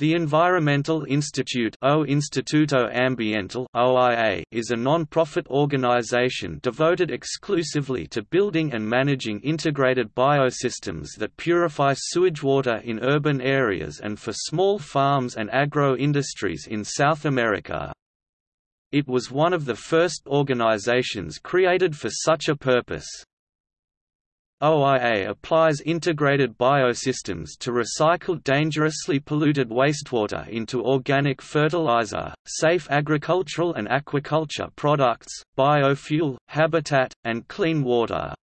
The Environmental Institute o Instituto Ambiental OIA is a non-profit organization devoted exclusively to building and managing integrated biosystems that purify sewage water in urban areas and for small farms and agro-industries in South America. It was one of the first organizations created for such a purpose. OIA applies integrated biosystems to recycle dangerously polluted wastewater into organic fertilizer, safe agricultural and aquaculture products, biofuel, habitat, and clean water.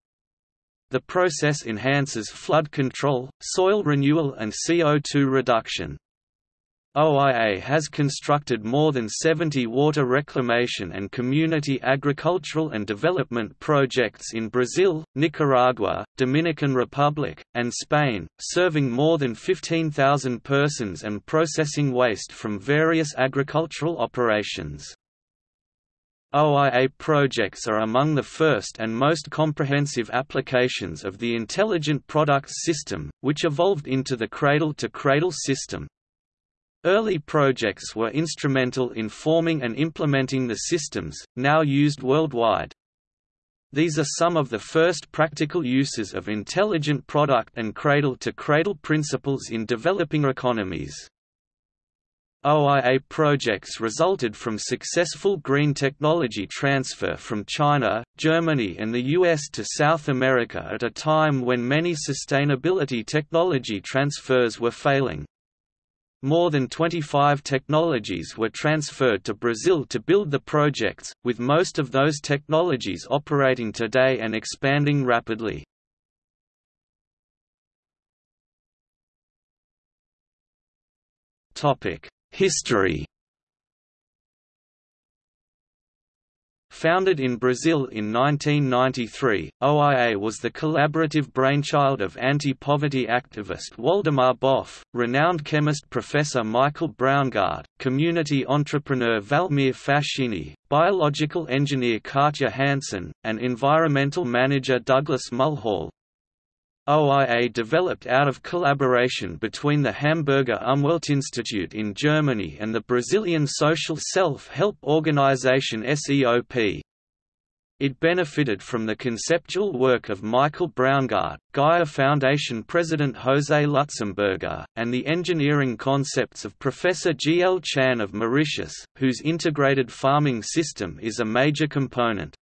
The process enhances flood control, soil renewal and CO2 reduction. OIA has constructed more than 70 water reclamation and community agricultural and development projects in Brazil, Nicaragua, Dominican Republic, and Spain, serving more than 15,000 persons and processing waste from various agricultural operations. OIA projects are among the first and most comprehensive applications of the Intelligent Products System, which evolved into the Cradle-to-Cradle system. Early projects were instrumental in forming and implementing the systems, now used worldwide. These are some of the first practical uses of intelligent product and cradle-to-cradle -cradle principles in developing economies. OIA projects resulted from successful green technology transfer from China, Germany and the US to South America at a time when many sustainability technology transfers were failing. More than 25 technologies were transferred to Brazil to build the projects, with most of those technologies operating today and expanding rapidly. History Founded in Brazil in 1993, OIA was the collaborative brainchild of anti-poverty activist Waldemar Boff, renowned chemist Professor Michael Braungart, community entrepreneur Valmir Fascini, biological engineer Katja Hansen, and environmental manager Douglas Mulhall, OIA developed out of collaboration between the Hamburger Umweltinstitute in Germany and the Brazilian social self-help organization SEOP. It benefited from the conceptual work of Michael Braungart, Gaia Foundation President José Lutzenberger, and the engineering concepts of Professor G. L. Chan of Mauritius, whose integrated farming system is a major component.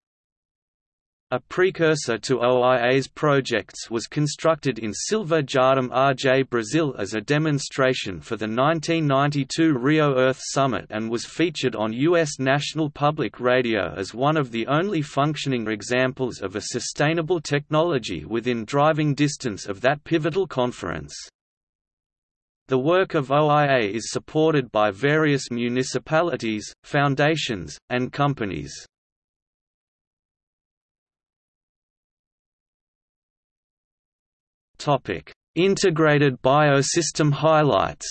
A precursor to OIA's projects was constructed in Silva Jardim RJ Brazil as a demonstration for the 1992 Rio Earth Summit and was featured on U.S. National Public Radio as one of the only functioning examples of a sustainable technology within driving distance of that pivotal conference. The work of OIA is supported by various municipalities, foundations, and companies. Topic: Integrated biosystem highlights.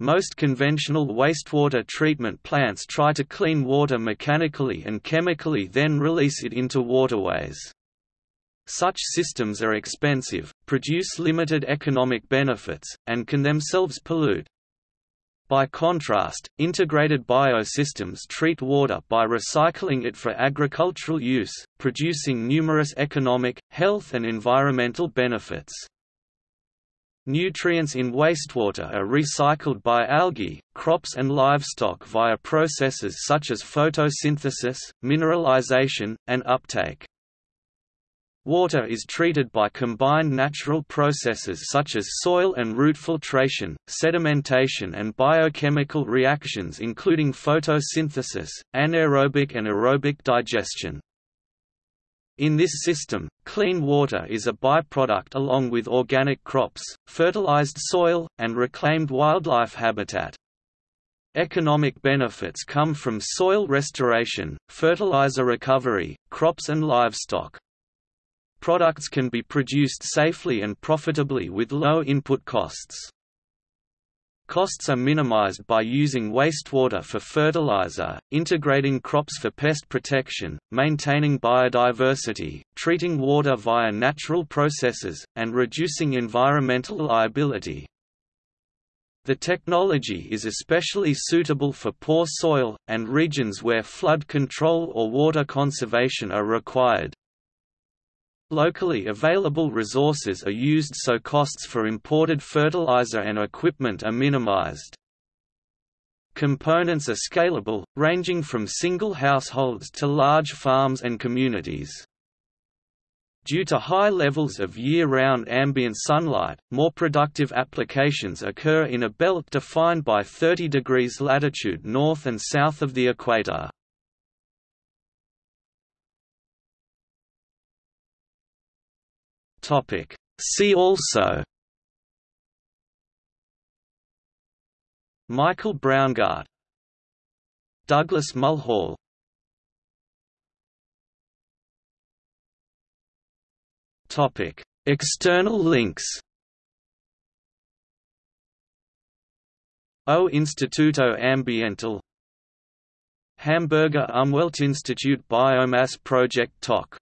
Most conventional wastewater treatment plants try to clean water mechanically and chemically then release it into waterways. Such systems are expensive, produce limited economic benefits, and can themselves pollute. By contrast, integrated biosystems treat water by recycling it for agricultural use, producing numerous economic, health and environmental benefits. Nutrients in wastewater are recycled by algae, crops and livestock via processes such as photosynthesis, mineralization, and uptake. Water is treated by combined natural processes such as soil and root filtration, sedimentation and biochemical reactions including photosynthesis, anaerobic and aerobic digestion. In this system, clean water is a byproduct along with organic crops, fertilized soil, and reclaimed wildlife habitat. Economic benefits come from soil restoration, fertilizer recovery, crops and livestock. Products can be produced safely and profitably with low input costs. Costs are minimized by using wastewater for fertilizer, integrating crops for pest protection, maintaining biodiversity, treating water via natural processes, and reducing environmental liability. The technology is especially suitable for poor soil, and regions where flood control or water conservation are required. Locally available resources are used so costs for imported fertilizer and equipment are minimized. Components are scalable, ranging from single households to large farms and communities. Due to high levels of year-round ambient sunlight, more productive applications occur in a belt defined by 30 degrees latitude north and south of the equator. Topic. See also Michael Braungart Douglas Mulhall Topic External links O Instituto Ambiental Hamburger Umweltinstitut Biomass Project TOC